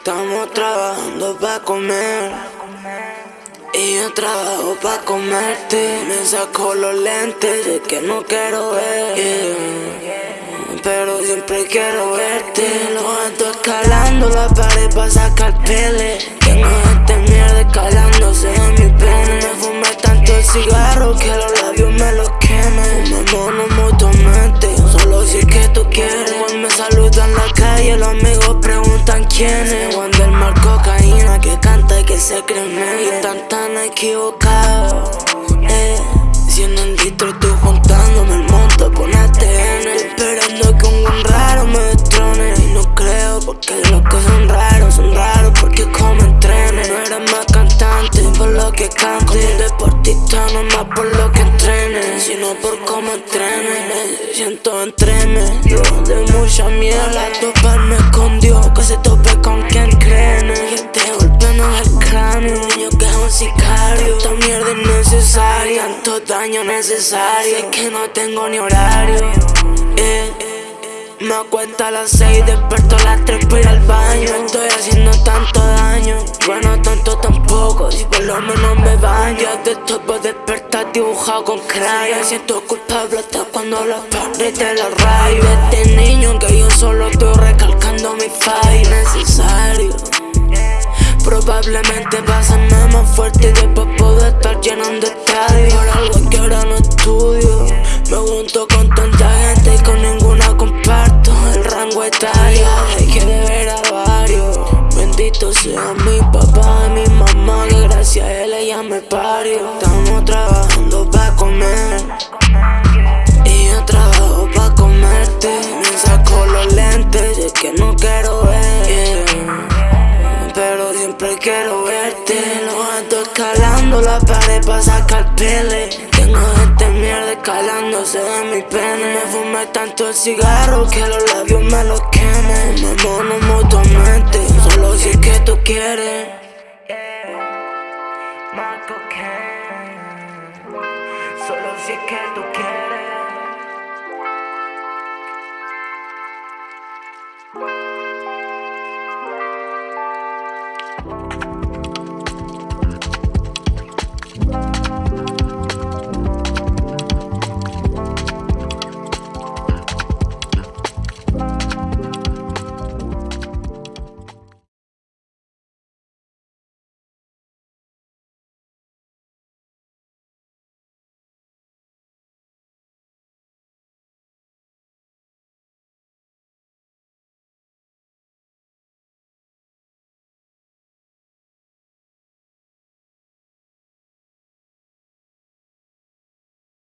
Estamos trabajando para comer. Y yo trabajo para comerte. Me saco los lentes de que no quiero ver. Pero siempre quiero verte. Lo ando escalando la pared para sacar pele. Preguntan quién es. Cuando el mar cocaína que canta y que se cree Y están tan equivocados. Eh. Como un deportista no más por lo que entrene. Sino por cómo entrene. Me siento entreme. De mucha mierda toparme con Dios. Que se tope con quien cree. Que te golpeen el cráneo. Niño que es un sicario. Esta mierda es necesaria. Tanto daño necesario. Es que no tengo ni horario. Eh, me cuenta a las seis, desperto a las tres para ir al baño. Tampoco. Si por lo menos me baño, de esto puedo despertar dibujado con crayon. Siento culpable hasta cuando los padres te los rayo. Este niño que yo solo estoy recalcando mi fallo necesario. Probablemente pasarme más fuerte y después puedo estar llenando estadios. Por algo que ahora no estudio, me junto Sea mi papá y mi mamá, que gracias a él ella me parió. Estamos trabajando para comer. Y yo trabajo para comerte. Me saco los lentes, es que no quiero ver. Pero siempre quiero verte. Lo ando escalando la pared para sacar pele. Tengo gente mierda escalándose de mi pene. Me fumé tanto el cigarro que los labios me los quemen. Me mono mutuamente, Solo si es que tú quieres. Marco. Solo si es que tú quieres.